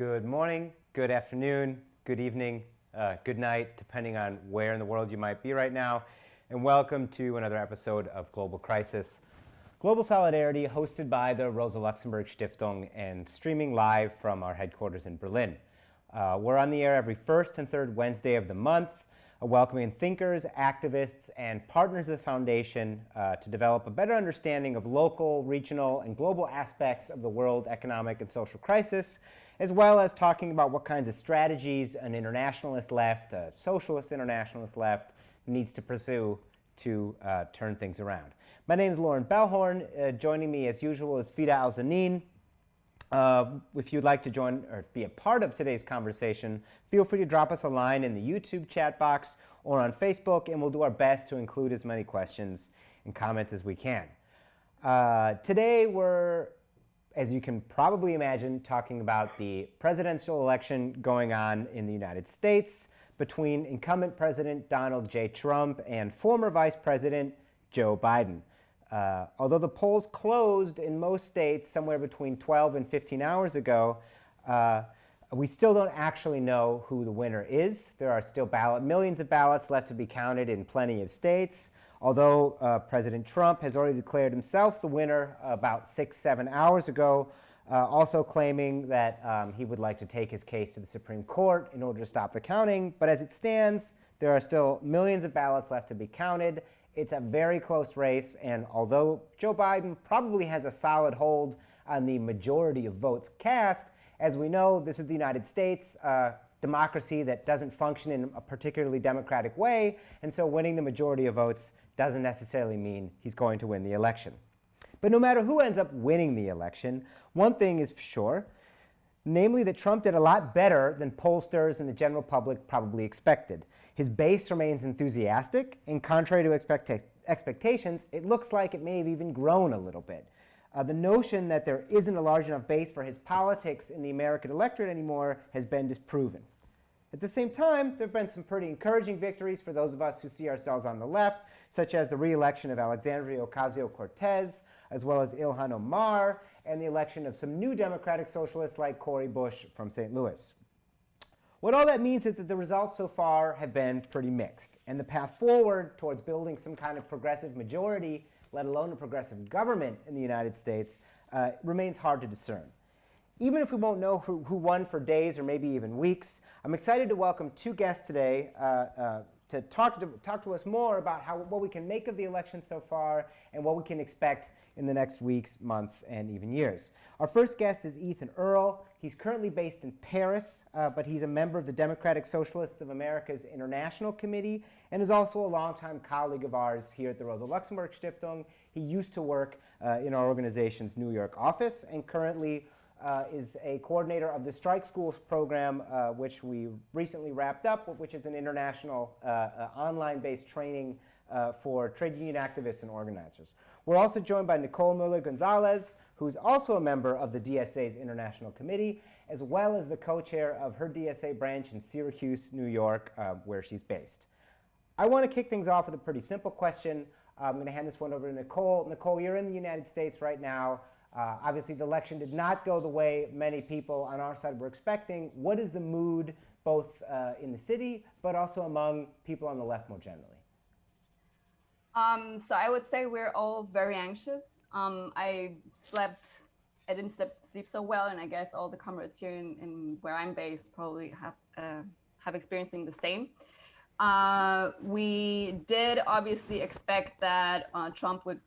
Good morning, good afternoon, good evening, uh, good night, depending on where in the world you might be right now. And welcome to another episode of Global Crisis. Global Solidarity, hosted by the Rosa Luxemburg Stiftung and streaming live from our headquarters in Berlin. Uh, we're on the air every first and third Wednesday of the month, uh, welcoming thinkers, activists, and partners of the foundation uh, to develop a better understanding of local, regional, and global aspects of the world economic and social crisis, as well as talking about what kinds of strategies an internationalist left, a socialist internationalist left, needs to pursue to uh, turn things around. My name is Loren Balhorn. Uh, joining me, as usual, is Fida Al-Zanin. Uh, if you'd like to join or be a part of today's conversation, feel free to drop us a line in the YouTube chat box or on Facebook, and we'll do our best to include as many questions and comments as we can. Uh, today, we're, as you can probably imagine, talking about the presidential election going on in the United States between incumbent President Donald J. Trump and former Vice President Joe Biden. Uh, although the polls closed in most states somewhere between 12 and 15 hours ago, uh, we still don't actually know who the winner is. There are still ballot, millions of ballots left to be counted in plenty of states. Although uh, President Trump has already declared himself the winner about six, seven hours ago, uh, also claiming that um, he would like to take his case to the Supreme Court in order to stop the counting. But as it stands, there are still millions of ballots left to be counted, it's a very close race, and although Joe Biden probably has a solid hold on the majority of votes cast, as we know, this is the United States, uh, democracy that doesn't function in a particularly democratic way, and so winning the majority of votes doesn't necessarily mean he's going to win the election. But no matter who ends up winning the election, one thing is sure, namely that Trump did a lot better than pollsters and the general public probably expected. His base remains enthusiastic, and contrary to expecta expectations, it looks like it may have even grown a little bit. Uh, the notion that there isn't a large enough base for his politics in the American electorate anymore has been disproven. At the same time, there have been some pretty encouraging victories for those of us who see ourselves on the left, such as the re-election of Alexandria Ocasio-Cortez, as well as Ilhan Omar, and the election of some new Democratic socialists like Cori Bush from St. Louis. What all that means is that the results so far have been pretty mixed. And the path forward towards building some kind of progressive majority, let alone a progressive government in the United States, uh, remains hard to discern. Even if we won't know who, who, won for days or maybe even weeks, I'm excited to welcome two guests today uh, uh, to, talk to talk to us more about how, what we can make of the election so far and what we can expect in the next weeks, months, and even years. Our first guest is Ethan Earle. He's currently based in Paris, uh, but he's a member of the Democratic Socialists of America's International Committee and is also a longtime colleague of ours here at the Rosa Luxemburg Stiftung. He used to work uh, in our organization's New York office and currently uh, is a coordinator of the Strike Schools program, uh, which we recently wrapped up, which is an international uh, uh, online-based training for trade union activists and organizers. We're also joined by Nicole Muller-Gonzalez, who's also a member of the DSA's International Committee, as well as the co-chair of her DSA branch in Syracuse, New York, uh, where she's based. I want to kick things off with a pretty simple question. Uh, I'm going to hand this one over to Nicole. Nicole, you're in the United States right now. Uh, obviously, the election did not go the way many people on our side were expecting. What is the mood both uh, in the city, but also among people on the left more generally? Um, so I would say we're all very anxious. Um, I slept, I didn't sleep, sleep so well, and I guess all the comrades here in, in where I'm based probably have uh, have experiencing the same. Uh, we did obviously expect that uh, Trump would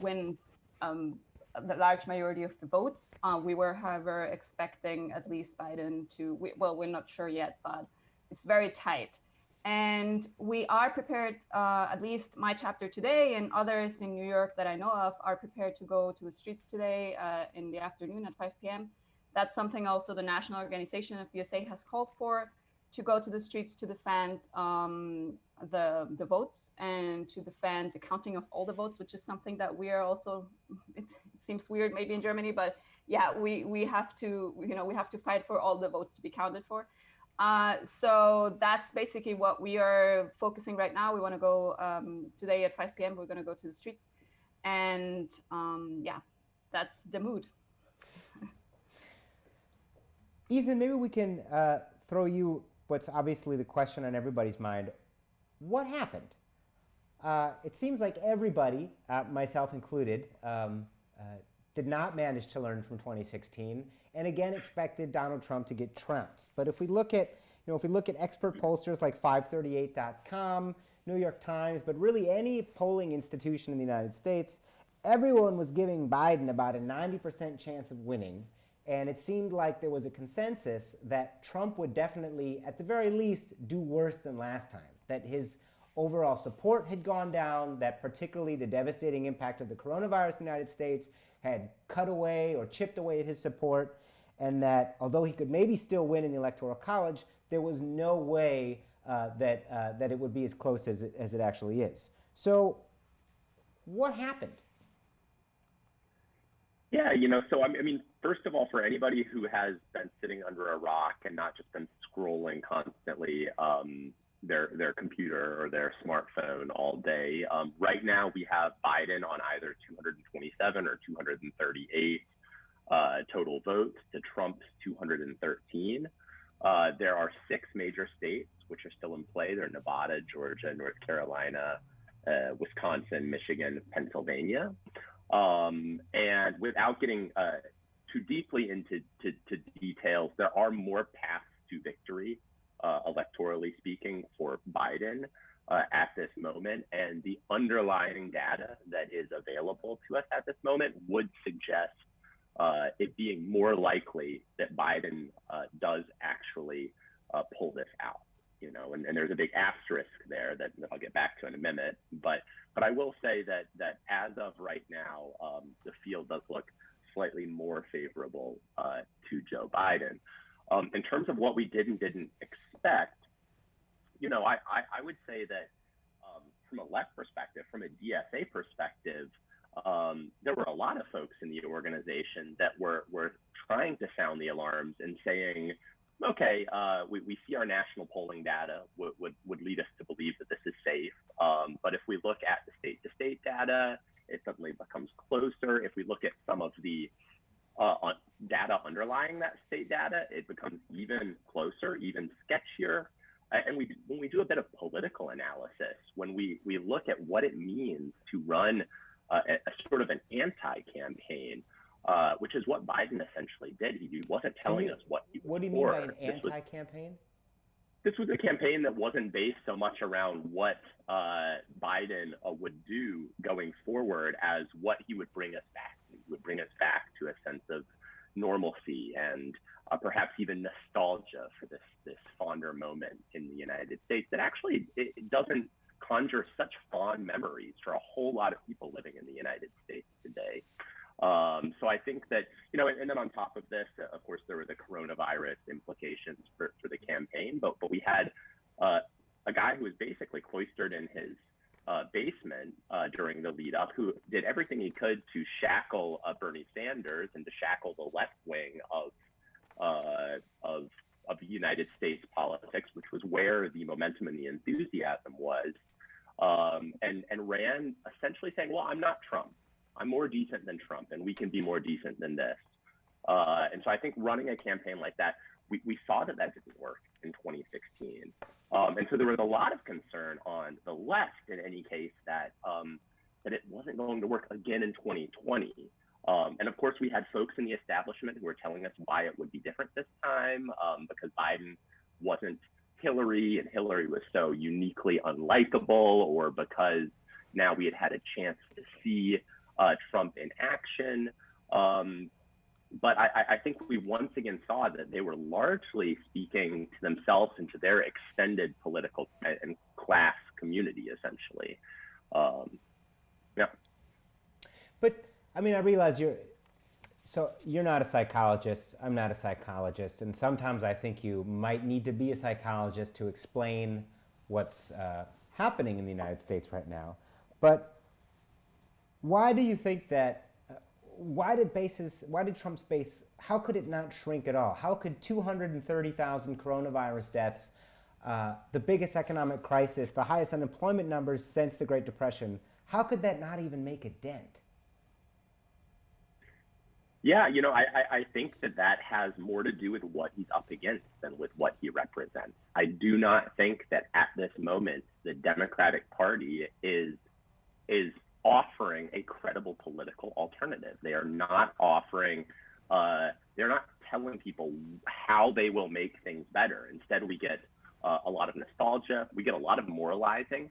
win um, the large majority of the votes. Uh, we were, however, expecting at least Biden to, we, well, we're not sure yet, but it's very tight. And we are prepared, uh, at least my chapter today and others in New York that I know of are prepared to go to the streets today uh, in the afternoon at 5 p.m. That's something also the National Organization of DSA has called for to go to the streets to defend um, the, the votes and to defend the counting of all the votes, which is something that we are also, seems weird maybe in Germany, but yeah, we, we have to, you know, we have to fight for all the votes to be counted for. Uh, so that's basically what we are focusing right now. We want to go um, today at 5 p.m. We're going to go to the streets. And um, yeah, that's the mood. Ethan, maybe we can uh, throw you what's obviously the question on everybody's mind. What happened? Uh, it seems like everybody, uh, myself included, um, Uh, did not manage to learn from 2016, and again expected Donald Trump to get trounced. But if we look at, you know, if we look at expert pollsters like 538.com, New York Times, but really any polling institution in the United States, everyone was giving Biden about a 90% chance of winning. And it seemed like there was a consensus that Trump would definitely, at the very least, do worse than last time. That his overall support had gone down, that particularly the devastating impact of the coronavirus in the United States had cut away or chipped away at his support, and that although he could maybe still win in the Electoral College, there was no way uh, that, uh, that it would be as close as it, as it actually is. So, what happened? Yeah, you know, so I mean, first of all, for anybody who has been sitting under a rock and not just been scrolling constantly um, their their computer or their smartphone all day, um, right now we have Biden on either 227 or 238 uh, total votes to Trump's 213. Uh, there are six major states which are still in play. They're Nevada, Georgia, North Carolina, uh, Wisconsin, Michigan, Pennsylvania. Um, and without getting uh, too deeply into to, to details, there are more paths to victory, uh, electorally speaking, for Biden uh, at this moment. And the underlying data that is available to us at this moment would suggest uh, it being more likely that Biden uh, does actually uh, pull this out you know, and, and there's a big asterisk there that, that I'll get back to in a minute. But but I will say that that as of right now, um, the field does look slightly more favorable uh, to Joe Biden. Um, in terms of what we did and didn't expect, you know, I, I, I would say that um, from a left perspective, from a DSA perspective, um, there were a lot of folks in the organization that were, were trying to sound the alarms and saying, okay, uh, we, we see our national polling data would, would, would lead us to believe that this is safe. Um, but if we look at the state to state data, it suddenly becomes closer. If we look at some of the uh, data underlying that state data, it becomes even closer, even sketchier. And we, when we do a bit of political analysis, when we, we look at what it means to run uh, a, a sort of an anti-campaign, uh, which is what Biden essentially did. He wasn't telling you, us what he What do you mean by an anti-campaign? This was a campaign that wasn't based so much around what uh, Biden uh, would do going forward as what he would bring us back. He would bring us back to a sense of normalcy and uh, perhaps even nostalgia for this this fonder moment in the United States that actually it doesn't conjure such fond memories for a whole lot of people living in the United States today. Um, so I think that, you know, and, and, then on top of this, of course, there were the coronavirus implications for, for the campaign, but, but we had uh, a guy who was basically cloistered in his uh, basement uh, during the lead up who did everything he could to shackle uh, Bernie Sanders and to shackle the left wing of, uh, of, of United States politics, which was where the momentum and the enthusiasm was. Um, and, and ran essentially saying, well, I'm not Trump. I'm more decent than Trump, and we can be more decent than this. Uh, and so I think running a campaign like that, we, we saw that that didn't work in 2016. Um, and so there was a lot of concern on the left, in any case, that um, that it wasn't going to work again in 2020. Um, and of course, we had folks in the establishment who were telling us why it would be different this time, um, because Biden wasn't Hillary, and Hillary was so uniquely unlikable, or because now we had had a chance to see uh, Trump in action. Um, but I, I, think we once again saw that they were largely speaking to themselves and to their extended political and class community, essentially. Um, yeah. But I mean, I realize you're so you're not a psychologist. I'm not a psychologist, and sometimes I think you might need to be a psychologist to explain what's uh, happening in the United States right now. But why do you think that? Uh, why did bases? Why did Trump's base? How could it not shrink at all? How could 230,000 coronavirus deaths, uh, the biggest economic crisis, the highest unemployment numbers since the Great Depression, how could that not even make a dent? Yeah, you know, I, I, I think that that has more to do with what he's up against than with what he represents. I do not think that at this moment the Democratic Party is is offering a credible political alternative. They are not offering. Uh, they're not telling people how they will make things better. Instead, we get uh, a lot of nostalgia. We get a lot of moralizing.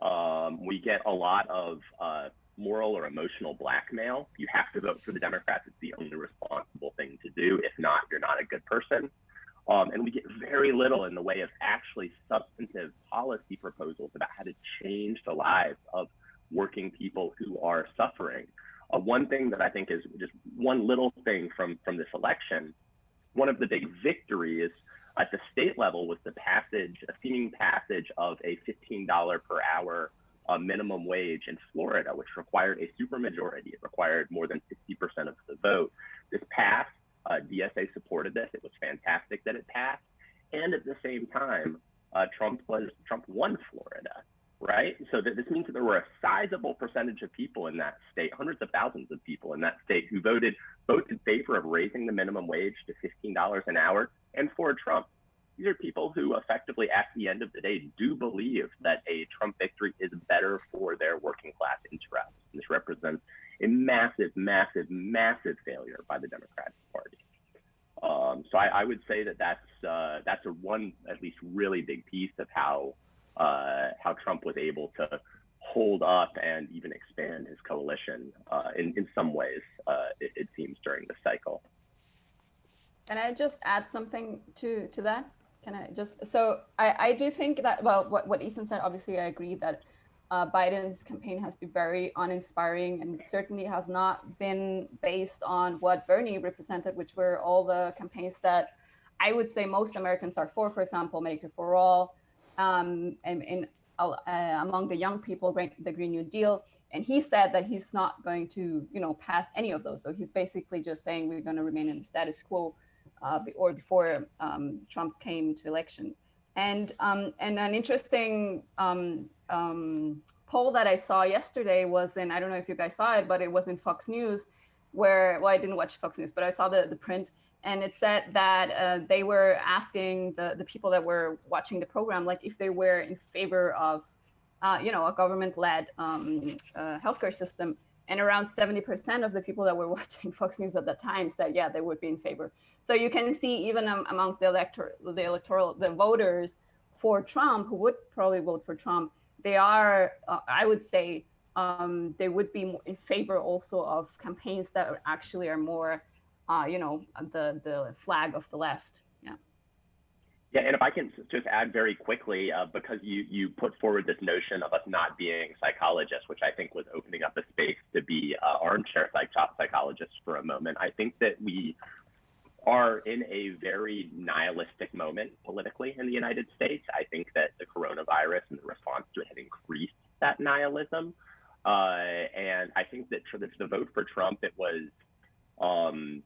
Um, we get a lot of uh, moral or emotional blackmail. You have to vote for the Democrats. It's the only responsible thing to do. If not, you're not a good person. Um, and we get very little in the way of actually substantive policy proposals about how to change the lives of working people who are suffering. Uh, one thing that I think is just one little thing from, from this election, one of the big victories at the state level was the passage, a seeming passage of a $15 per hour a minimum wage in Florida, which required a supermajority. It required more than 60% of the vote. This passed. Uh, DSA supported this. It was fantastic that it passed. And at the same time, uh, Trump was Trump won Florida, right? So this means that there were a sizable percentage of people in that state, hundreds of thousands of people in that state, who voted both in favor of raising the minimum wage to $15 an hour and for Trump these are people who effectively, at the end of the day, do believe that a Trump victory is better for their working class interests. This represents a massive, massive, massive failure by the Democratic Party. Um, so I, I, would say that that's uh, that's a one at least really big piece of how uh, how Trump was able to hold up and even expand his coalition uh, in in some ways. Uh, it, it seems during the cycle. Can I just add something to to that? Can I just, so I, I do think that, well, what, what Ethan said, obviously I agree that uh, Biden's campaign has been very uninspiring and certainly has not been based on what Bernie represented, which were all the campaigns that I would say most Americans are for, for example, Medicare for All, um, and uh, among the young people, the Green New Deal. And he said that he's not going to, you know, pass any of those. So he's basically just saying we're going to remain in the status quo uh, or before um, Trump came to election. And um, and an interesting um, um, poll that I saw yesterday was in I don't know if you guys saw it, but it was in Fox News, where well I didn't watch Fox News, but I saw the the print, and it said that uh, they were asking the the people that were watching the program like if they were in favor of, uh, you know, a government-led um, uh, healthcare system and around 70% of the people that were watching Fox News at that time said, yeah, they would be in favor. So you can see even um, amongst the, elector the electoral, the voters for Trump, who would probably vote for Trump, they are, uh, I would say, um, they would be in favor also of campaigns that actually are more, uh, you know, the, the flag of the left. Yeah, Yeah, and if I can just add very quickly, uh, because you you put forward this notion of us not being psychologists, which I think was opening up a space to be uh, armchair psych psychologists for a moment. I think that we are in a very nihilistic moment politically in the United States. I think that the coronavirus and the response to it has increased that nihilism. Uh, and I think that for the, the vote for Trump, it was um,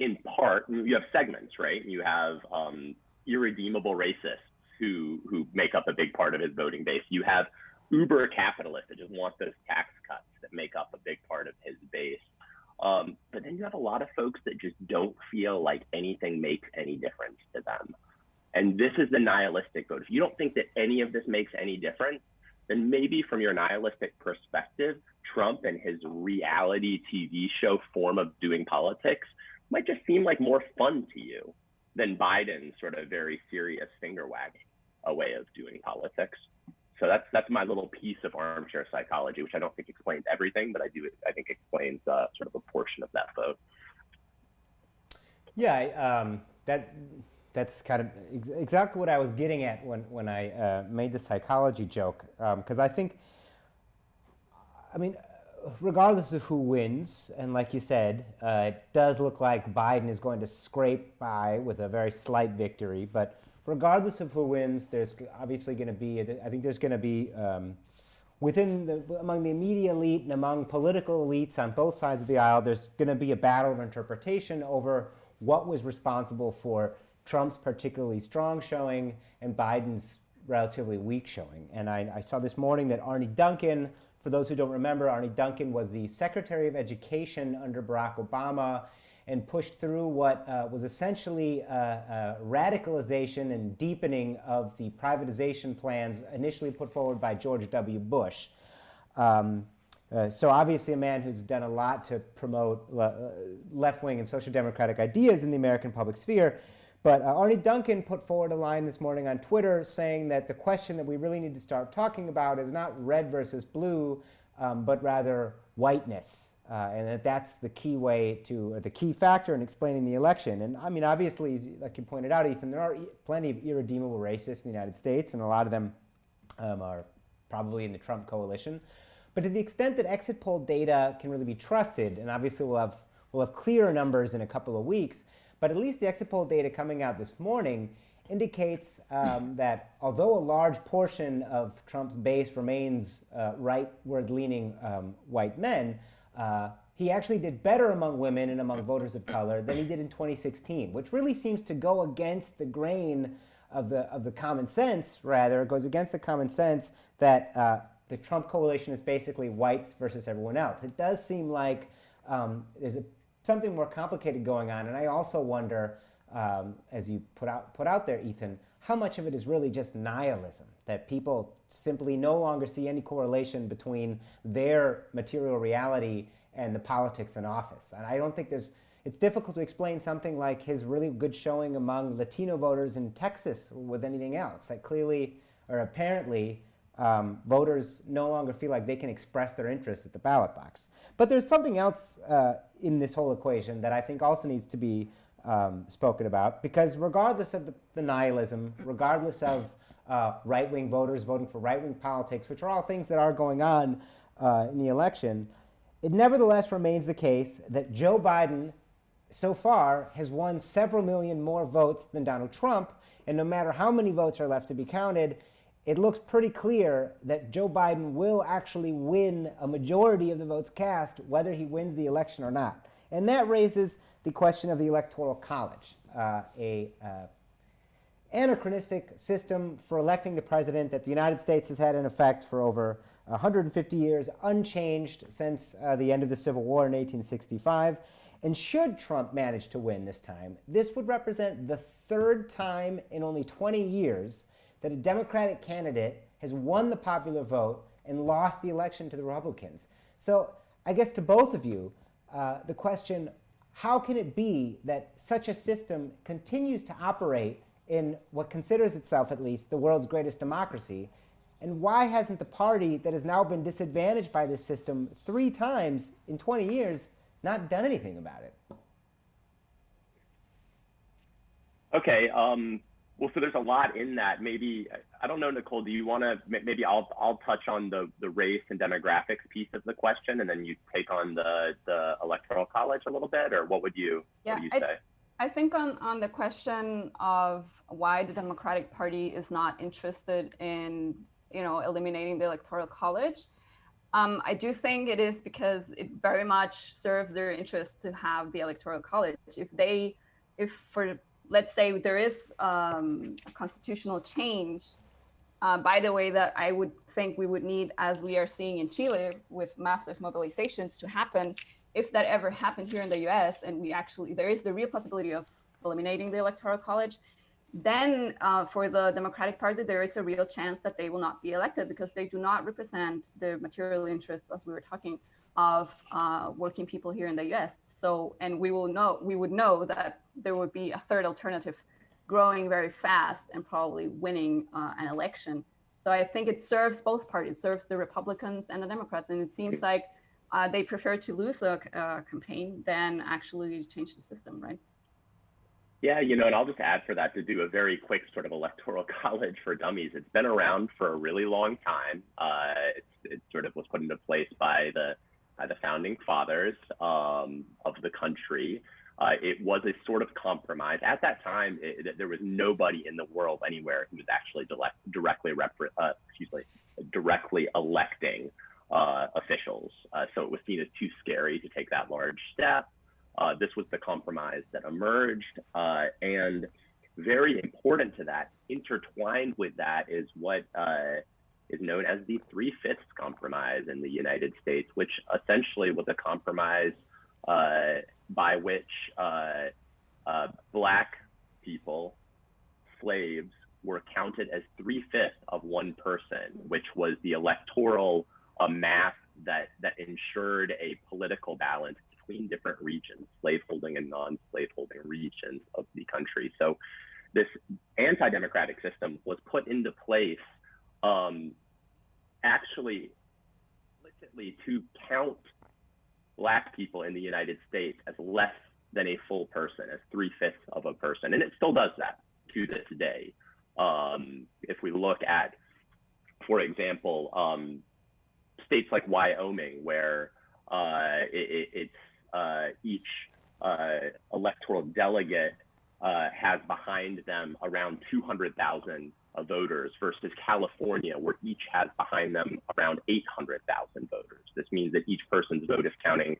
in part, you have segments, right? You have um, irredeemable racists who who make up a big part of his voting base. You have uber capitalists that just want those tax cuts that make up a big part of his base. Um, but then you have a lot of folks that just don't feel like anything makes any difference to them. And this is the nihilistic vote. If you don't think that any of this makes any difference, then maybe from your nihilistic perspective, Trump and his reality TV show form of doing politics might just seem like more fun to you than Biden's sort of very serious finger wagging a way of doing politics. So that's that's my little piece of armchair psychology, which I don't think explains everything, but I do I think explains uh, sort of a portion of that vote. Yeah, um, that that's kind of ex exactly what I was getting at when when I uh, made the psychology joke, because um, I think, I mean, regardless of who wins, and like you said, uh, it does look like Biden is going to scrape by with a very slight victory. But regardless of who wins, there's obviously going to be, I think there's going to be, um, within the, among the media elite and among political elites on both sides of the aisle, there's going to be a battle of interpretation over what was responsible for Trump's particularly strong showing and Biden's relatively weak showing. And I, I saw this morning that Arne Duncan, For those who don't remember, Arne Duncan was the Secretary of Education under Barack Obama and pushed through what uh, was essentially a, radicalization and deepening of the privatization plans initially put forward by George W. Bush. Um, uh, so obviously a man who's done a lot to promote uh, left-wing and social democratic ideas in the American public sphere. But uh, Arne Duncan put forward a line this morning on Twitter saying that the question that we really need to start talking about is not red versus blue, um, but rather whiteness. Uh, and that that's the key way to, the key factor in explaining the election. And I mean, obviously, like you pointed out, Ethan, there are e plenty of irredeemable racists in the United States, and a lot of them um, are probably in the Trump coalition. But to the extent that exit poll data can really be trusted, and obviously we'll have, we'll have clearer numbers in a couple of weeks, but at least the exit poll data coming out this morning indicates um, that although a large portion of Trump's base remains uh, rightward-leaning um, white men, uh, he actually did better among women and among voters of color than he did in 2016, which really seems to go against the grain of the, of the common sense, rather, it goes against the common sense that uh, the Trump coalition is basically whites versus everyone else. It does seem like um, there's a, something more complicated going on, and I also wonder, um, as you put out, put out there, Ethan, how much of it is really just nihilism, that people simply no longer see any correlation between their material reality and the politics in office. And I don't think there's, it's difficult to explain something like his really good showing among Latino voters in Texas with anything else. That clearly, or apparently, um, voters no longer feel like they can express their interest at the ballot box. But there's something else uh, in this whole equation that I think also needs to be um, spoken about, because regardless of the, the nihilism, regardless of uh, right-wing voters voting for right-wing politics, which are all things that are going on uh, in the election, it nevertheless remains the case that Joe Biden so far has won several million more votes than Donald Trump, and no matter how many votes are left to be counted, it looks pretty clear that Joe Biden will actually win a majority of the votes cast, whether he wins the election or not. And that raises the question of the Electoral College, uh, a uh, anachronistic system for electing the president that the United States has had in effect for over 150 years, unchanged since uh, the end of the Civil War in 1865. And should Trump manage to win this time, this would represent the third time in only 20 years that a Democratic candidate has won the popular vote and lost the election to the Republicans. So I guess to both of you, uh, the question, how can it be that such a system continues to operate in what considers itself, at least, the world's greatest democracy? And why hasn't the party that has now been disadvantaged by this system three times in 20 years not done anything about it? Okay, um, well, so there's a lot in that. Maybe I don't know, Nicole. Do you want to? Maybe I'll I'll touch on the the race and demographics piece of the question, and then you take on the the electoral college a little bit, or what would you yeah, what would you I, say? I think on on the question of why the Democratic Party is not interested in you know eliminating the electoral college. Um, I do think it is because it very much serves their interest to have the electoral college. If they, if for let's say there is um, a constitutional change, uh, by the way, that I would think we would need, as we are seeing in Chile, with massive mobilizations to happen, if that ever happened here in the US, and we actually, there is the real possibility of eliminating the electoral college, then uh, for the Democratic Party, there is a real chance that they will not be elected because they do not represent the material interests, as we were talking, of uh, working people here in the US. So, and we will know, we would know that there would be a third alternative growing very fast and probably winning uh, an election. So I think it serves both parties, it serves the Republicans and the Democrats. And it seems like uh, they prefer to lose a uh, campaign than actually change the system, right? Yeah, you know, and I'll just add for that to do a very quick sort of electoral college for dummies. It's been around for a really long time. Uh, it sort of was put into place by the by the founding fathers um, of the country. Uh, it was a sort of compromise. At that time, it, there was nobody in the world anywhere who was actually directly uh, excuse me, directly electing uh, officials. Uh, so it was seen as too scary to take that large step. Uh, this was the compromise that emerged, uh, and very important to that, intertwined with that, is what is known as the Three Fifths Compromise in the United States, which essentially was a compromise uh, by which uh, uh, Black people, slaves, were counted as three fifths of one person, which was the electoral uh, math that, that ensured a political balance between different regions, slaveholding and non-slaveholding regions of the country. So this anti-democratic system was put into place um, actually explicitly to count black people in the United States as less than a full person, as three fifths of a person. And it still does that to this day. Um, if we look at, for example, um, states like Wyoming, where uh, it, it's uh, each uh, electoral delegate uh, has behind them around 200,000 voters versus California, where each has behind them around 800,000 voters. This means that each person's vote is counting,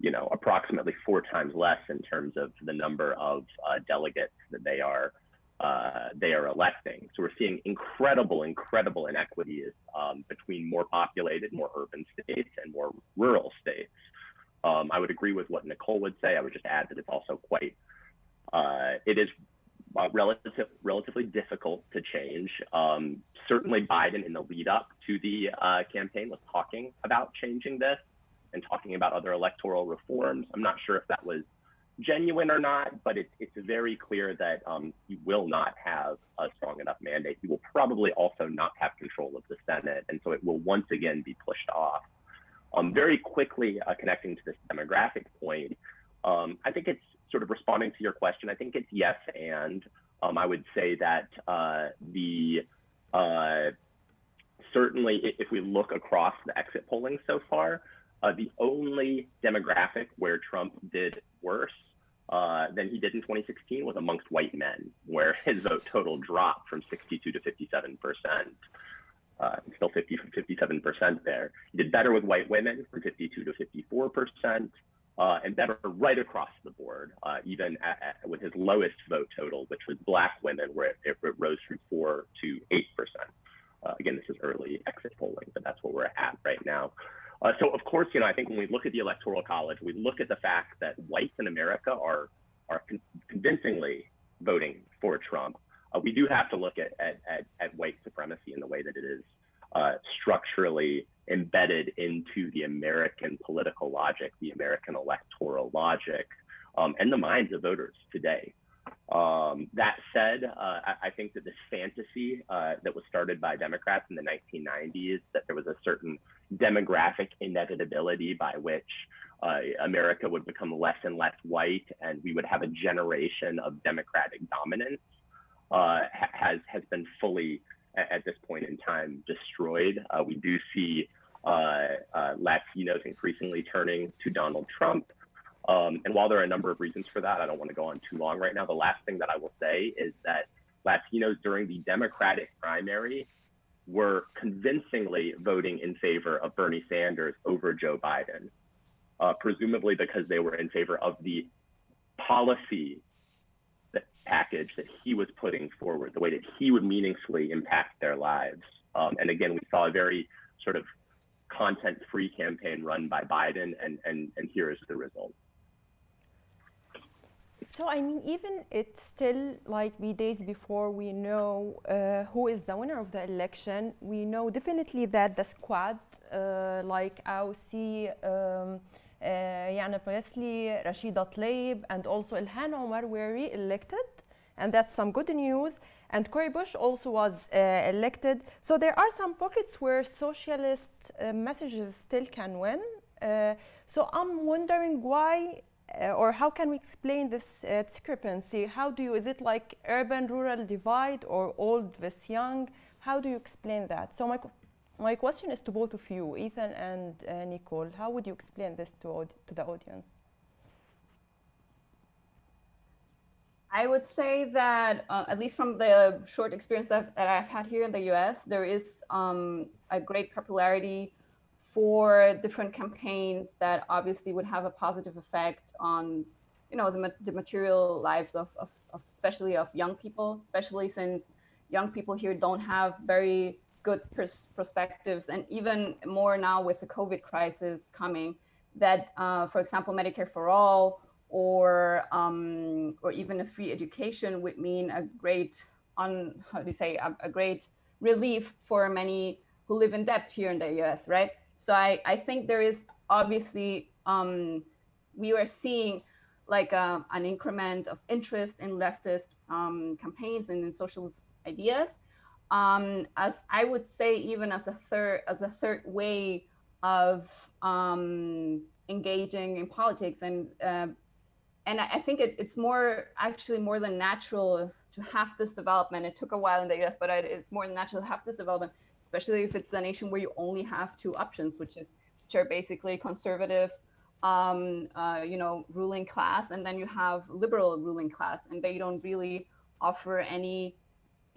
you know, approximately four times less in terms of the number of uh, delegates that they are uh, they are electing. So we're seeing incredible, incredible inequities um, between more populated, more urban states and more rural states. Um, I would agree with what Nicole would say. I would just add that it's also quite, uh, it is uh, relative, relatively difficult to change. Um, certainly Biden in the lead up to the uh, campaign was talking about changing this and talking about other electoral reforms. I'm not sure if that was genuine or not, but it's, it's very clear that um, he will not have a strong enough mandate. He will probably also not have control of the Senate. And so it will once again be pushed off. Um, very quickly uh, connecting to this demographic point, um, I think it's sort of responding to your question. I think it's yes and. Um, I would say that uh, the uh, certainly if we look across the exit polling so far, uh, the only demographic where Trump did worse uh, than he did in 2016 was amongst white men, where his vote total dropped from 62 to 57 percent. Uh, still 50 57 percent there. He did better with white women from 52 to 54 percent, uh, and better right across the board, uh, even at, at, with his lowest vote total, which was black women, where it, it, it rose from four to eight percent. Uh, again, this is early exit polling, but that's where we're at right now. Uh, so of course, you know, I think when we look at the electoral college, we look at the fact that whites in America are are con convincingly voting for Trump. Uh, we do have to look at, at, at, at, white supremacy in the way that it is uh, structurally embedded into the American political logic, the American electoral logic, um, and the minds of voters today. Um, that said, uh, I, I, think that this fantasy uh, that was started by Democrats in the 1990s, that there was a certain demographic inevitability by which uh, America would become less and less white and we would have a generation of democratic dominance, uh, has, has been fully, at this point in time, destroyed. Uh, we do see uh, Latinos increasingly turning to Donald Trump. Um, and while there are a number of reasons for that, I don't want to go on too long right now. The last thing that I will say is that Latinos during the Democratic primary were convincingly voting in favor of Bernie Sanders over Joe Biden, uh, presumably because they were in favor of the policy package that he was putting forward, the way that he would meaningfully impact their lives. Um, and again, we saw a very sort of content-free campaign run by Biden, and, and, and here is the result. So I mean, even it's still like we days before we know uh, who is the winner of the election. We know definitely that the squad, uh, like AOC, um, Ayanna Pressley, Rashida Tlaib, and also Ilhan Omar were re-elected, and that's some good news. And Cori Bush also was uh, elected. So there are some pockets where socialist uh, messages still can win. Uh, so I'm wondering why uh, or how can we explain this uh, discrepancy? How do you, is it like urban-rural divide or old versus young? How do you explain that? So my, my question is to both of you, Ethan and uh, Nicole. How would you explain this to, to the audience? I would say that, uh, at least from the short experience that, that, I've had here in the US, there is um, a great popularity for different campaigns that obviously would have a positive effect on, you know, the, the material lives of, of, of, especially of young people, especially since young people here don't have very good pers- perspectives, and even more now with the COVID crisis coming, that, uh, for example, Medicare for all or um, or even a free education would mean a great on how do you say a, a, great relief for many who live in debt here in the U.S. Right. So I I think there is obviously um, we are seeing like a, uh, an increment of interest in leftist um, campaigns and in socialist ideas. Um, as I would say, even as a third as a third way of um, engaging in politics and uh, and I think it, it's more actually more than natural to have this development. It took a while in the US, but it's more than natural to have this development, especially if it's a nation where you only have two options, which is which are basically conservative, um, uh, you know, ruling class, and then you have liberal ruling class, and they don't really offer any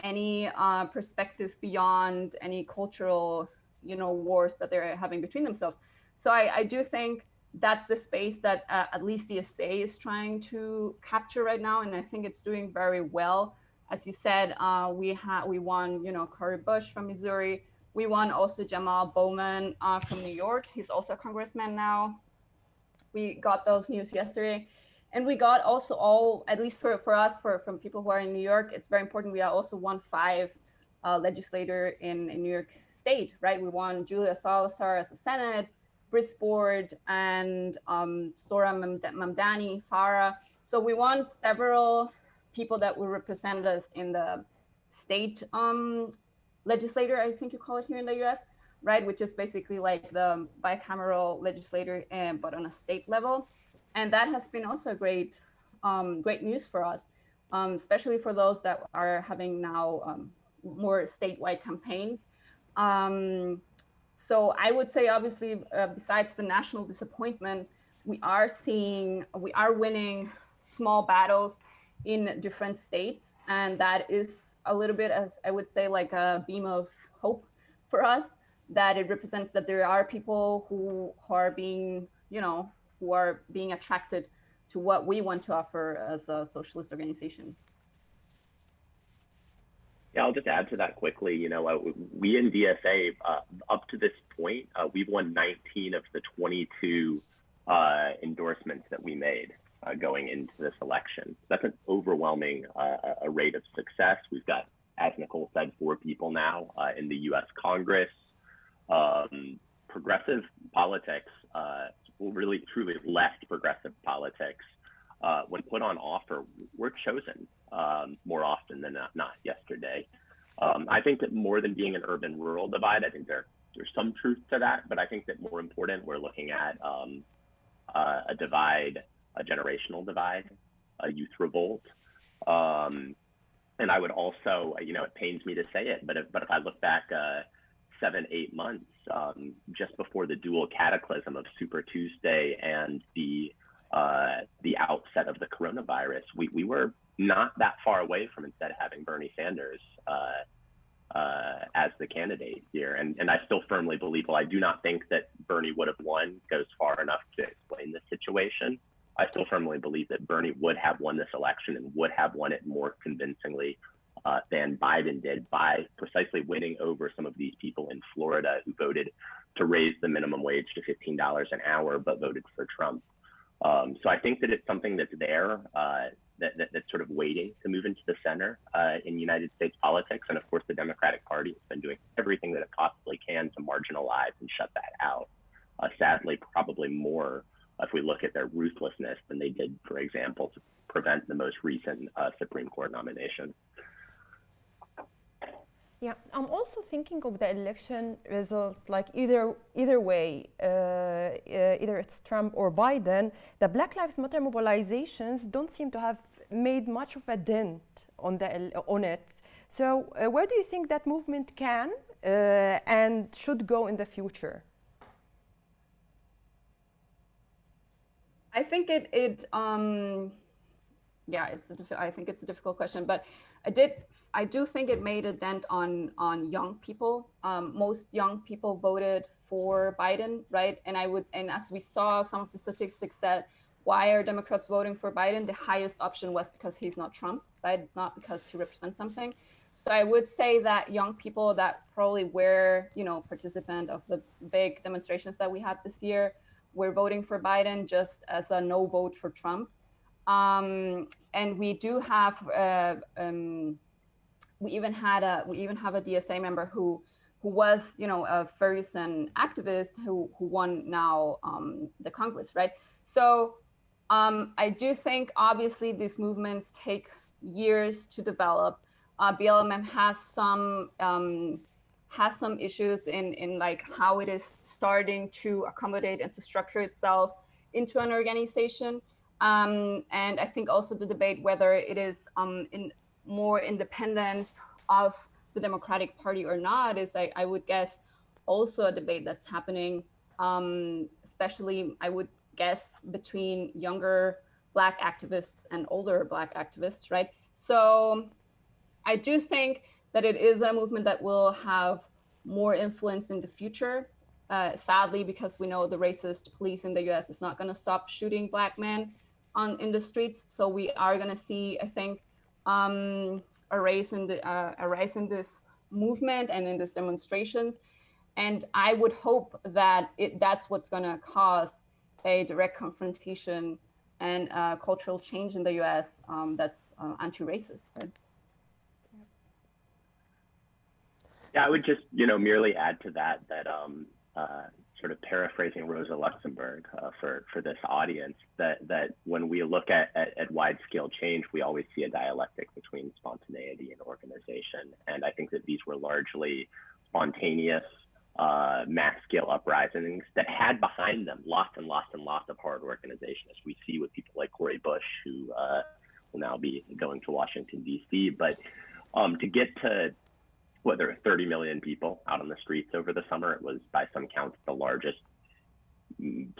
any uh, perspectives beyond any cultural, you know, wars that they're having between themselves. So I, I do think that's the space that uh, at least the DSA is trying to capture right now, and I think it's doing very well. As you said, uh, we had we won, you know, Cori Bush from Missouri. We won also Jamal Bowman uh, from New York. He's also a congressman now. We got those news yesterday, and we got also all, at least for for us, for from people who are in New York, it's very important. We are also one five uh, legislator in, in New York State, right? We won Julia Salazar as a Senate. Board and um, Zohran Mamdani, Phara. So we won several people that were represented us in the state um, legislator, I think you call it here in the US, right? Which is basically like the bicameral legislator, and, but on a state level. And that has been also great, um, great news for us, um, especially for those that are having now um, more statewide campaigns. Um, so I would say, obviously, uh, besides the national disappointment, we are seeing, we are winning small battles in different states. And that is a little bit, as I would say, like a beam of hope for us, that it represents that there are people who, who are being, you know, who are being attracted to what we want to offer as a socialist organization. Yeah, I'll just add to that quickly. You know, uh, we in DSA, uh, up to this point, uh, we've won 19 of the 22 uh, endorsements that we made uh, going into this election. That's an overwhelming uh, a rate of success. We've got, as Nicole said, four people now in the U.S. Congress. Um, progressive politics, really truly left progressive politics, when put on offer, we're chosen um, more often than not, not yesterday. Um, I think that more than being an urban rural divide, I think there there's some truth to that, but I think that more important, we're looking at um, uh, a divide, a generational divide, a youth revolt. Um, and I would also, you know, it pains me to say it, but if, but if I look back uh, seven, eight months um, just before the dual cataclysm of Super Tuesday and the uh, the outset of the coronavirus, we, we were not that far away from instead having Bernie Sanders uh, uh, as the candidate here. And, and I still firmly believe, well, I do not think that Bernie would have won goes far enough to explain the situation. I still firmly believe that Bernie would have won this election and would have won it more convincingly uh, than Biden did by precisely winning over some of these people in Florida who voted to raise the minimum wage to $15 an hour, but voted for Trump. Um, so I think that it's something that's there. Uh, that, that, that's sort of waiting to move into the center uh, in United States politics. And of course, the Democratic Party has been doing everything that it possibly can to marginalize and shut that out. Uh, sadly, probably more if we look at their ruthlessness than they did, for example, to prevent the most recent uh, Supreme Court nomination. Yeah, I'm also thinking of the election results like either either way, uh, uh, either it's Trump or Biden. The Black Lives Matter mobilizations don't seem to have made much of a dent on the on it. So, uh, where do you think that movement can uh, and should go in the future? I think it it um, yeah, it's a I think it's a difficult question, but I did I do think it made a dent on on young people. Um, most young people voted for Biden, right? And I would and as we saw some of the statistics that why are Democrats voting for Biden? The highest option was because he's not Trump, right? It's not because he represents something. So I would say that young people that probably were, you know, participant of the big demonstrations that we had this year, were voting for Biden just as a no vote for Trump. Um, and we do have, uh, um, we even had a, we even have a DSA member who, who was, you know, a Ferguson activist who, who won now um, the Congress, right? So um, I do think obviously these movements take years to develop. Uh, has some um, has some issues in in like how it is starting to accommodate and to structure itself into an organization. Um, and I think also the debate whether it is um, in more independent of the Democratic Party or not is, I, I would guess, also a debate that's happening, um, especially I would guess between younger Black activists and older Black activists, right? So I do think that it is a movement that will have more influence in the future. Uh, sadly, because we know the racist police in the U.S. is not going to stop shooting Black men on in the streets. So we are going to see, I think, um, a rise in the uh, a rise in this movement and in these demonstrations. And I would hope that it that's what's going to cause a direct confrontation and uh, cultural change in the U.S. Um, that's uh, anti-racist. Right? Yeah, I would just, you know, merely add to that that um, uh, sort of paraphrasing Rosa Luxemburg uh, for for this audience, that that when we look at, at, at wide scale change, we always see a dialectic between spontaneity and organization, and I think that these were largely spontaneous uh, mass scale uprisings that had behind them lots and lots and lots of hard organization, as we see with people like Cori Bush, who uh, will now be going to Washington, D.C. But um, to get to what there were 30 million people out on the streets over the summer, it was by some counts the largest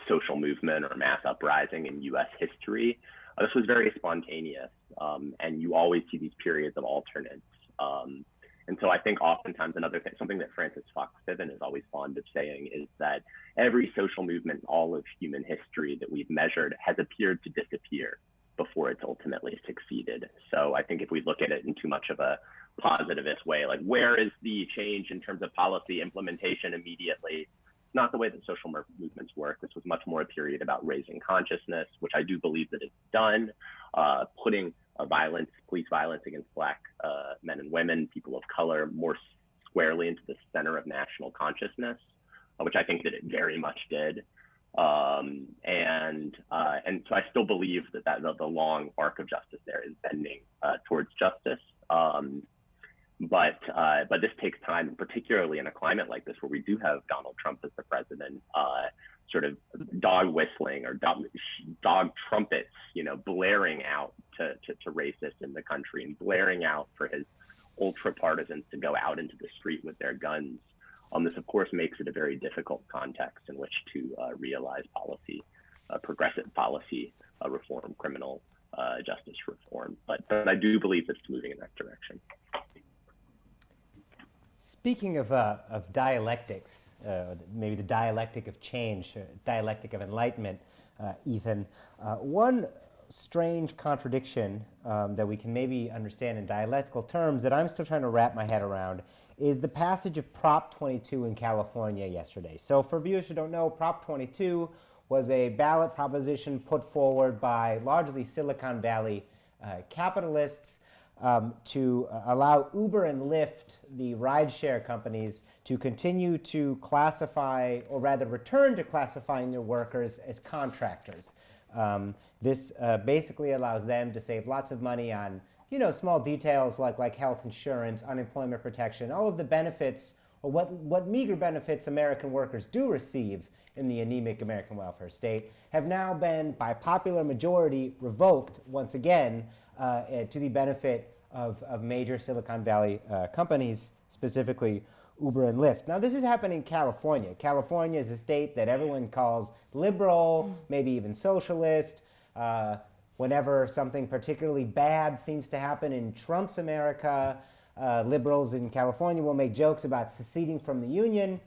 social movement or mass uprising in U.S. history. Uh, this was very spontaneous, um, and you always see these periods of alternates. Um, and so I think oftentimes another thing, something that Frances Fox Piven is always fond of saying is that every social movement in all of human history that we've measured has appeared to disappear before it's ultimately succeeded. So I think if we look at it in too much of a positivist way, like where is the change in terms of policy implementation immediately? Not the way that social movements work. This was much more a period about raising consciousness, which I do believe that it's done, uh, putting uh, violence, police violence against Black uh, men and women, people of color, more squarely into the center of national consciousness, uh, which I think that it very much did. Um, and uh, and so I still believe that, that the, the, long arc of justice there is bending uh, towards justice. Um, but uh, but this takes time, particularly in a climate like this where we do have Donald Trump as the president sort of dog whistling or dog, dog trumpets, you know, blaring out to, to, to racists in the country and blaring out for his ultra partisans to go out into the street with their guns. Um, this, of course, makes it a very difficult context in which to uh, realize policy, uh, progressive policy uh, reform, criminal uh, justice reform. But, but I do believe it's moving in that direction. Speaking of, uh, of dialectics, uh, maybe the dialectic of change, uh, dialectic of enlightenment, uh, Ethan. Uh, one strange contradiction um, that we can maybe understand in dialectical terms that I'm still trying to wrap my head around is the passage of Prop 22 in California yesterday. So for viewers who don't know, Prop 22 was a ballot proposition put forward by largely Silicon Valley uh, capitalists um, to uh, allow Uber and Lyft, the rideshare companies, to continue to classify, or rather return to classifying their workers as contractors. Um, this uh, basically allows them to save lots of money on you know, small details like, like health insurance, unemployment protection, all of the benefits, or what, what meager benefits American workers do receive in the anemic American welfare state, have now been, by popular majority, revoked once again to the benefit of, of major Silicon Valley uh, companies, specifically Uber and Lyft. Now, this is happening in California. California is a state that everyone calls liberal, maybe even socialist. Uh, whenever something particularly bad seems to happen in Trump's America, uh, liberals in California will make jokes about seceding from the union.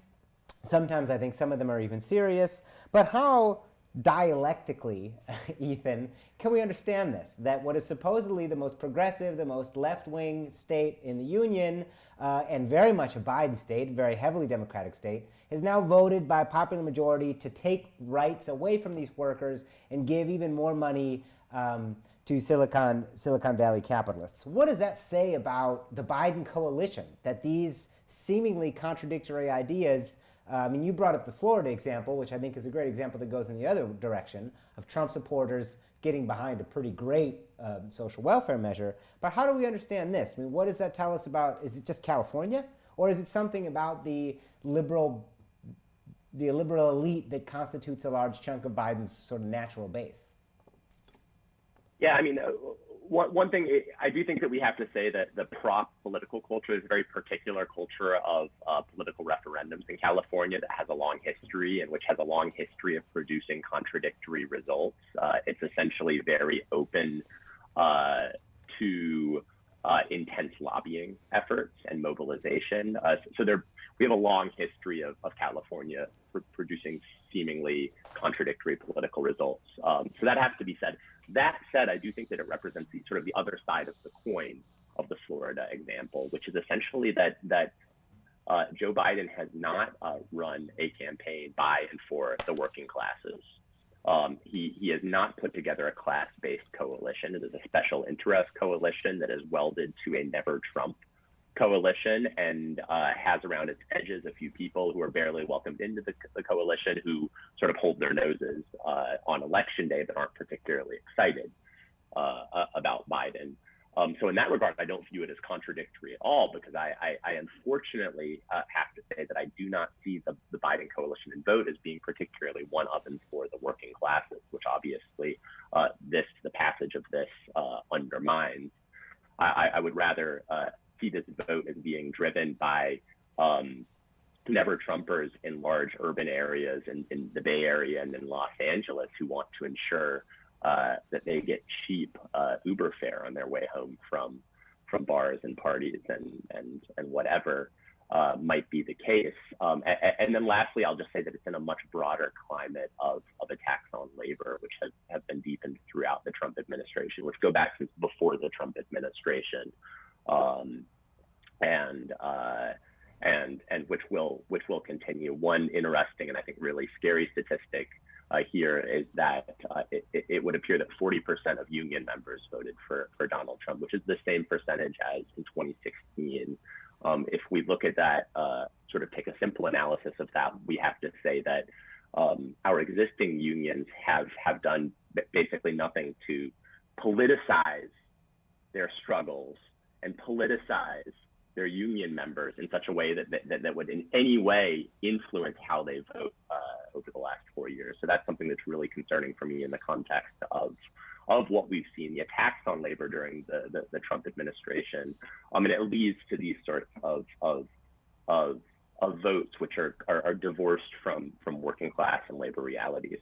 Sometimes I think some of them are even serious. But how dialectically, Ethan, can we understand this? That what is supposedly the most progressive, the most left wing state in the Union, uh, and very much a Biden state, very heavily Democratic state, has now voted by a popular majority to take rights away from these workers and give even more money um, to Silicon, Silicon Valley capitalists. What does that say about the Biden coalition? That these seemingly contradictory ideas I mean, you brought up the Florida example, which I think is a great example that goes in the other direction of Trump supporters getting behind a pretty great um, social welfare measure. But how do we understand this? I mean, what does that tell us about? Is it just California, or is it something about the liberal, the liberal elite that constitutes a large chunk of Biden's sort of natural base? Yeah, I mean, uh, one, one thing I do think that we have to say that the prop political culture is a very particular culture of uh, political referendums in California that has a long history and which has a long history of producing contradictory results. Uh, it's essentially very open uh, to uh, intense lobbying efforts and mobilization. Uh, so there, we have a long history of, of California pr producing seemingly contradictory political results. Um, so that has to be said. That said, I do think that it represents the sort of the other side of the coin of the Florida example, which is essentially that that uh, Joe Biden has not uh, run a campaign by and for the working classes. Um, he, he has not put together a class-based coalition. It is a special interest coalition that is welded to a never Trump coalition and uh, has around its edges a few people who are barely welcomed into the, the coalition who sort of hold their noses uh, on election day but aren't particularly excited uh, about Biden. Um, so in that regard, I don't view it as contradictory at all because I, I, I unfortunately uh, have to say that I do not see the, the Biden coalition and vote as being particularly one of and for the working classes, which obviously uh, this the passage of this uh, undermines. I, I, would rather see this vote as being driven by um, never Trumpers in large urban areas in, in, the Bay Area and in Los Angeles who want to ensure uh, that they get cheap uh, Uber fare on their way home from from bars and parties and and and whatever uh, might be the case. Um, and, and, then lastly, I'll just say that it's in a much broader climate of, of attacks on labor, which has have been deepened throughout the Trump administration, which go back since before the Trump administration um, and uh, and and which will which will continue. One interesting and I think really scary statistic uh, here is that uh, it, it, would appear that 40% of union members voted for for Donald Trump, which is the same percentage as in 2016. Um, if we look at that, uh, sort of take a simple analysis of that, we have to say that um, our existing unions have have done basically nothing to politicize their struggles and politicize their union members in such a way that that, that would in any way influence how they vote uh, over the last four years. So that's something that's really concerning for me in the context of of what we've seen, the attacks on labor during the, the, the Trump administration. I mean, it leads to these sorts of, of, of, of votes which are, are, are divorced from, from working class and labor realities.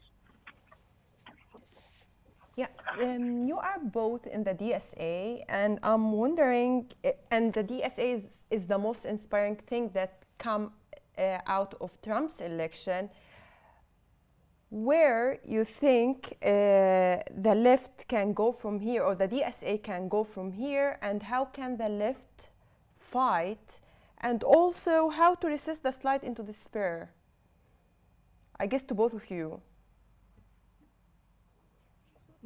Yeah, um, you are both in the DSA, and I'm wondering, eh, and the DSA is, is the most inspiring thing that come uh, out of Trump's election. Where you think uh, the left can go from here, or the DSA can go from here, and how can the left fight, and also how to resist the slide into despair? I guess to both of you.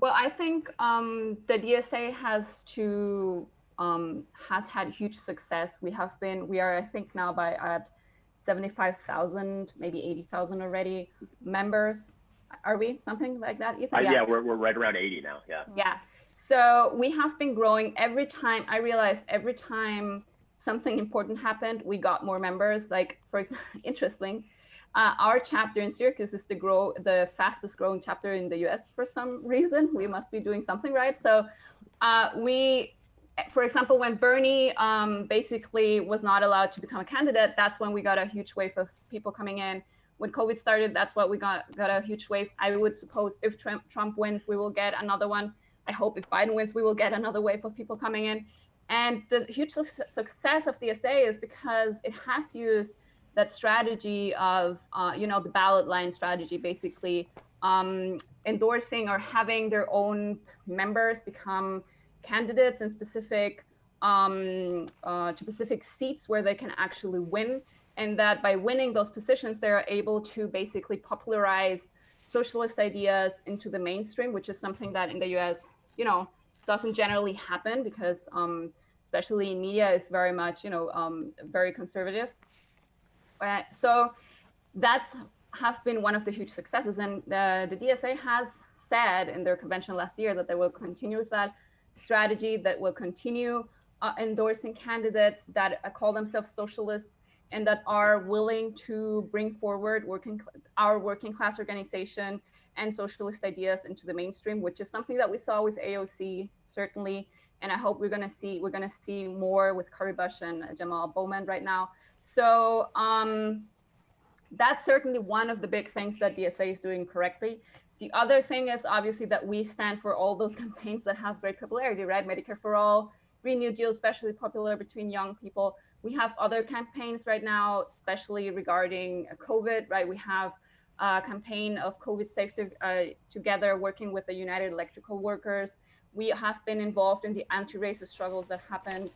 Well, I think um, the DSA has to um, has had huge success. We have been we are I think now by at seventy five thousand, maybe eighty thousand already members. Are we something like that? Ethan? Uh, yeah, yeah we're we're right around eighty now. Yeah. Yeah. So we have been growing every time. I realized every time something important happened, we got more members. Like for example, interesting uh, our chapter in Syracuse is the grow the fastest growing chapter in the U.S. for some reason. We must be doing something right. So uh, we, for example, when Bernie um, basically was not allowed to become a candidate, that's when we got a huge wave of people coming in. When COVID started, that's what we got got a huge wave. I would suppose if Trump, Trump wins, we will get another one. I hope if Biden wins, we will get another wave of people coming in. And the huge su success of DSA is because it has used that strategy of, uh, you know, the ballot line strategy, basically um, endorsing or having their own members become candidates in specific um, uh, to specific seats where they can actually win, and that by winning those positions, they are able to basically popularize socialist ideas into the mainstream, which is something that in the U.S. you know doesn't generally happen because um, especially media is very much you know um, very conservative. Uh, so that's have been one of the huge successes. And the, the DSA has said in their convention last year that they will continue with that strategy, that will continue uh, endorsing candidates that uh, call themselves socialists and that are willing to bring forward working our working class organization and socialist ideas into the mainstream, which is something that we saw with AOC certainly, and I hope we're going to see we're going to see more with Cori Bush and Jamal Bowman right now. So um, that's certainly one of the big things that DSA is doing correctly. The other thing is obviously that we stand for all those campaigns that have great popularity, right? Medicare for all, Green New Deal, especially popular between young people. We have other campaigns right now, especially regarding COVID, right? We have a campaign of COVID safety uh, together, working with the United Electrical Workers. We have been involved in the anti-racist struggles that happened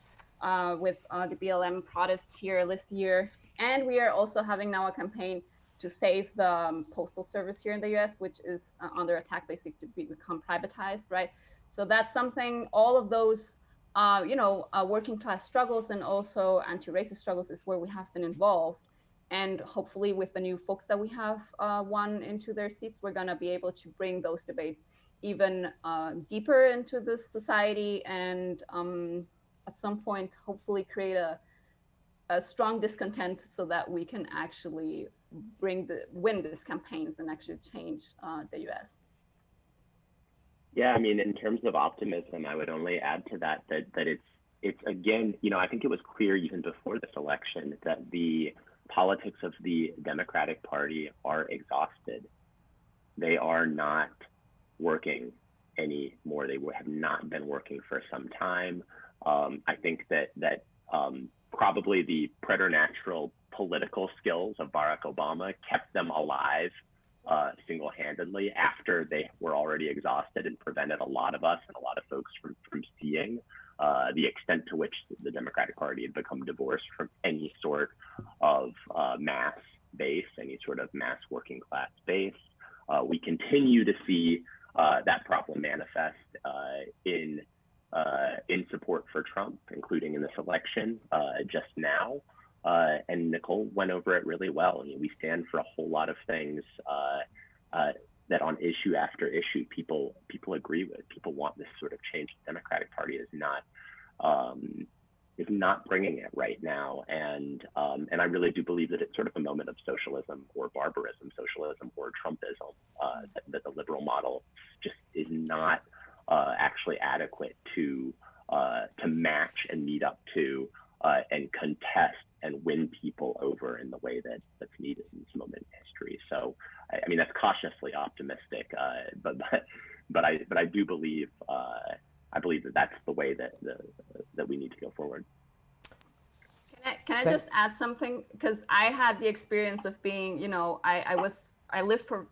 uh, with uh, the BLM protests here this year and we are also having now a campaign to save the um, postal service here in the US, which is uh, under attack basically to be, become privatized, right? So that's something, all of those, uh, you know, uh, working class struggles and also anti-racist struggles is where we have been involved. And hopefully with the new folks that we have uh, won into their seats, we're gonna be able to bring those debates even uh, deeper into this society and um, at some point, hopefully create a, a strong discontent so that we can actually bring the win these campaigns and actually change uh, the U.S. Yeah, I mean, in terms of optimism, I would only add to that that that it's it's again, you know, I think it was clear even before this election that the politics of the Democratic Party are exhausted. They are not working anymore. They have not been working for some time. Um, I think that that um, probably the preternatural political skills of Barack Obama kept them alive uh, single-handedly after they were already exhausted and prevented a lot of us and a lot of folks from, from seeing uh, the extent to which the Democratic Party had become divorced from any sort of uh, mass base, any sort of mass working class base. Uh, we continue to see uh, that problem manifest uh, in uh, in support for Trump, including in this election uh, just now. Uh, and Nicole went over it really well. I mean, we stand for a whole lot of things that on issue after issue, people people agree with. People want this sort of change. The Democratic Party is not um, is not bringing it right now, and um, and I really do believe that it's sort of a moment of socialism or barbarism, socialism or Trumpism. Uh, that, that, the liberal model just is not uh, actually adequate to uh, to match and meet up to uh, and contest and win people over in the way that that's needed in this moment in history. So, I, I mean, that's cautiously optimistic, uh, but, but but I but I do believe uh, I believe that that's the way that the, that we need to go forward. Can I, can I just add something? Because I had the experience of being, you know, I, I was I lived for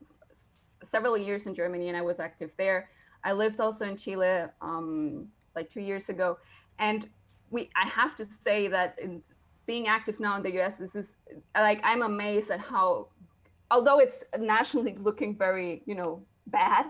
several years in Germany and I was active there I lived also in Chile um, like two years ago, and we I have to say that in being active now in the U.S. This is like I'm amazed at how, although it's nationally looking very you know bad,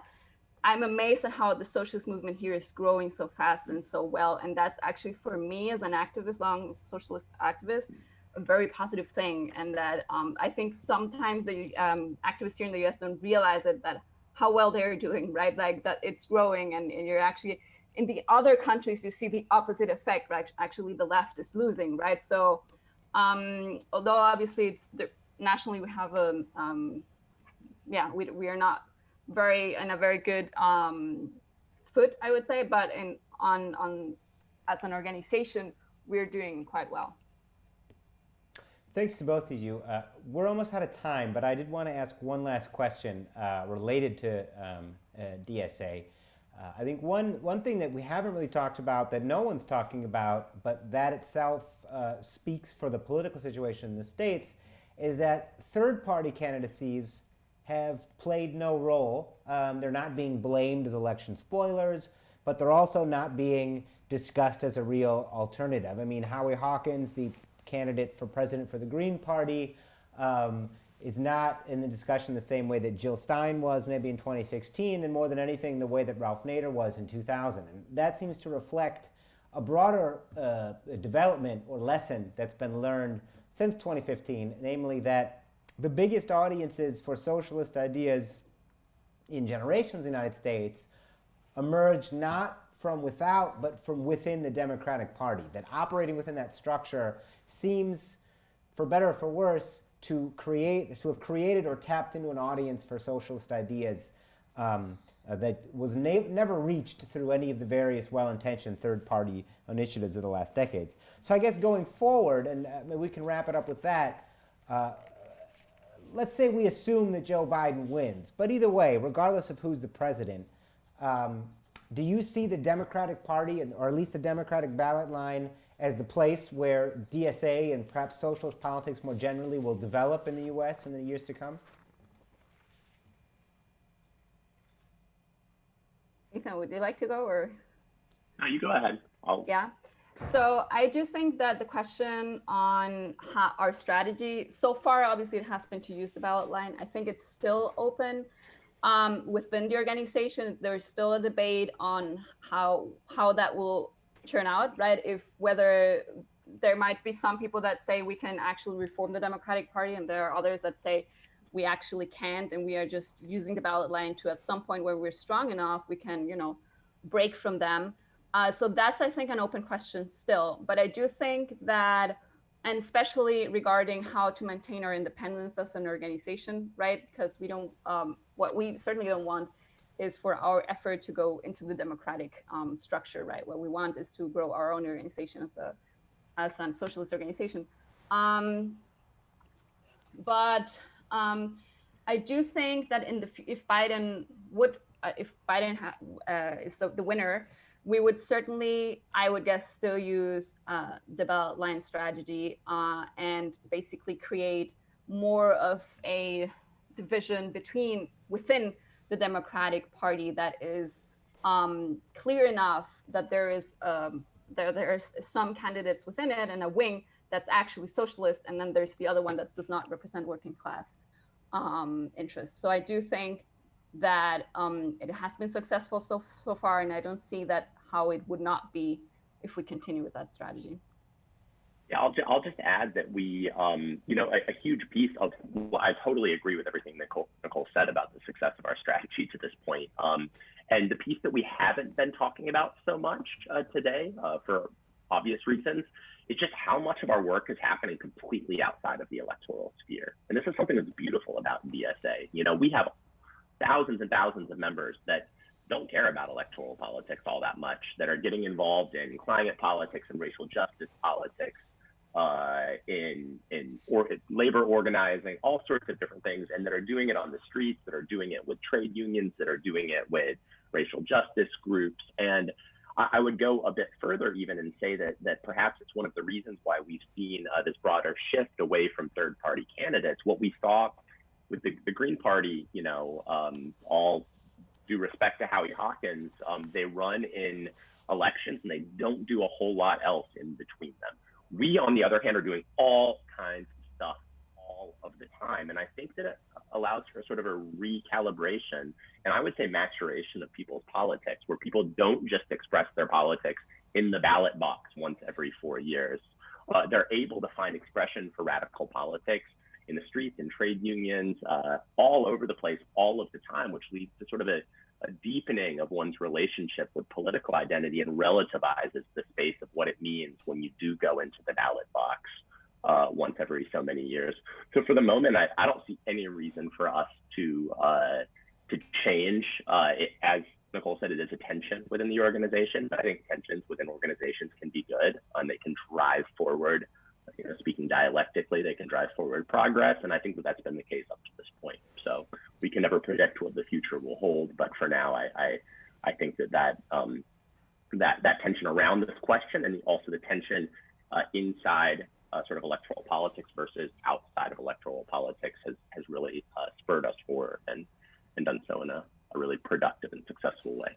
I'm amazed at how the socialist movement here is growing so fast and so well, and that's actually for me as an activist, long socialist activist, a very positive thing. And that um, I think sometimes the um, activists here in the U.S. don't realize it that how well they're doing, right? Like that it's growing and, and you're actually in the other countries, you see the opposite effect, right? Actually, the left is losing, right? So, um, although obviously it's the, nationally we have a, um, yeah, we, we are not very in a very good um, foot, I would say, but in on on as an organization, we're doing quite well. Thanks to both of you. Uh, we're almost out of time, but I did want to ask one last question uh, related to um, uh, DSA. Uh, I think one, one thing that we haven't really talked about that no one's talking about, but that itself uh, speaks for the political situation in the States, is that third party candidacies have played no role. Um, they're not being blamed as election spoilers, but they're also not being discussed as a real alternative. I mean, Howie Hawkins, the candidate for president for the Green Party, um, is not in the discussion the same way that Jill Stein was maybe in 2016, and more than anything, the way that Ralph Nader was in 2000. And that seems to reflect a broader uh, development or lesson that's been learned since 2015, namely that the biggest audiences for socialist ideas in generations in the United States emerged not from without, but from within the Democratic Party. That operating within that structure seems, for better or for worse, to create, to have created or tapped into an audience for socialist ideas um, uh, that was never reached through any of the various well-intentioned third-party initiatives of the last decades. So I guess going forward, and uh, we can wrap it up with that, uh, let's say we assume that Joe Biden wins. But either way, regardless of who's the president, um, do you see the Democratic Party, or at least the Democratic ballot line, as the place where DSA and perhaps socialist politics more generally will develop in the U.S. in the years to come? Ethan, would you like to go or? No, you go ahead. I'll... Yeah. So I do think that the question on how our strategy so far, obviously, it has been to use the ballot line. I think it's still open um, within the organization. There's still a debate on how how that will turn out, right? If whether there might be some people that say we can actually reform the Democratic Party, and there are others that say we actually can't, and we are just using the ballot line to at some point where we're strong enough, we can, you know, break from them. Uh, so that's, I think, an open question still. But I do think that, and especially regarding how to maintain our independence as an organization, right? Because we don't, um, what we certainly don't want is for our effort to go into the democratic um, structure, right? What we want is to grow our own organization as a, as a socialist organization. Um, but um, I do think that in the if Biden would uh, if Biden uh, is the, the winner, we would certainly, I would guess, still use uh, the ballot line strategy uh, and basically create more of a division between within the Democratic Party that is um, clear enough that there is um, there there's some candidates within it and a wing that's actually socialist, and then there's the other one that does not represent working class um, interests. So I do think that um, it has been successful so so far, and I don't see that how it would not be if we continue with that strategy. I'll, I'll just add that we, um, you know, a, a, huge piece of, well, I totally agree with everything Nicole, Nicole said about the success of our strategy to this point. Um, and the piece that we haven't been talking about so much uh, today, uh, for obvious reasons, is just how much of our work is happening completely outside of the electoral sphere. And this is something that's beautiful about DSA. You know, we have thousands and thousands of members that don't care about electoral politics all that much, that are getting involved in climate politics and racial justice politics, or, labor organizing, all sorts of different things, and that are doing it on the streets, that are doing it with trade unions, that are doing it with racial justice groups, and I, I would go a bit further even and say that that perhaps it's one of the reasons why we've seen uh, this broader shift away from third-party candidates. What we saw with the, the Green Party, you know, um, all due respect to Howie Hawkins, um, they run in elections and they don't do a whole lot else in between them we, on the other hand, are doing all kinds of the time. And I think that it allows for sort of a recalibration and I would say maturation of people's politics, where people don't just express their politics in the ballot box once every four years. Uh, they're able to find expression for radical politics in the streets, in trade unions, uh, all over the place, all of the time, which leads to sort of a a deepening of one's relationship with political identity and relativizes the space of what it means when you do go into the ballot box uh, once every so many years. So for the moment, I, I don't see any reason for us to uh, to change. Uh, it, as Nicole said, it is a tension within the organization, but I think tensions within organizations can be good and they can drive forward. You know, speaking dialectically, they can drive forward progress, and I think that that's been the case up to this point. So we can never predict what the future will hold. But for now, I I, I think that that um, that that tension around this question and also the tension uh, inside uh, sort of electoral politics versus outside of electoral politics has, has really uh, spurred us forward and, and done so in a, a really productive and successful way.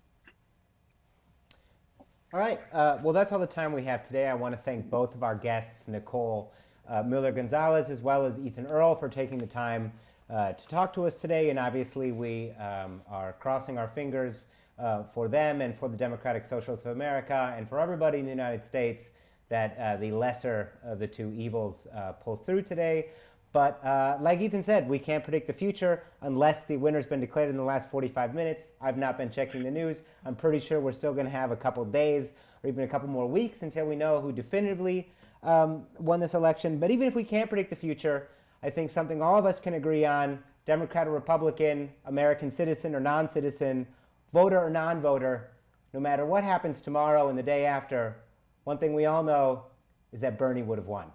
All right. Uh, well, that's all the time we have today. I want to thank both of our guests, Nicole uh, Miller Gonzalez as well as Ethan Earle, for taking the time uh, to talk to us today. And obviously, we um, are crossing our fingers uh, for them and for the Democratic Socialists of America and for everybody in the United States that uh, the lesser of the two evils uh, pulls through today. But uh, like Ethan said, we can't predict the future unless the winner's been declared in the last 45 minutes. I've not been checking the news. I'm pretty sure we're still going to have a couple days or even a couple more weeks until we know who definitively um, won this election. But even if we can't predict the future, I think something all of us can agree on Democrat or Republican, American citizen or non citizen, voter or non voter, no matter what happens tomorrow and the day after, one thing we all know is that Bernie would have won.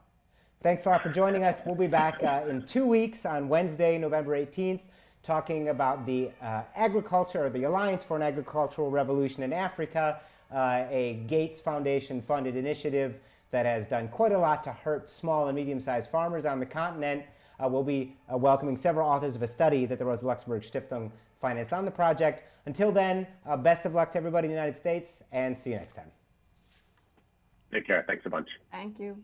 Thanks a lot for joining us. We'll be back uh, in two weeks on Wednesday, November 18th, talking about the uh, agriculture, or the Alliance for an Agricultural Revolution in Africa, uh, a Gates Foundation funded initiative that has done quite a lot to hurt small and medium sized farmers on the continent. Uh, we'll be uh, welcoming several authors of a study that the Rosa Luxemburg Stiftung financed on the project. Until then, uh, best of luck to everybody in the United States, and see you next time. Take care. Thanks a bunch. Thank you.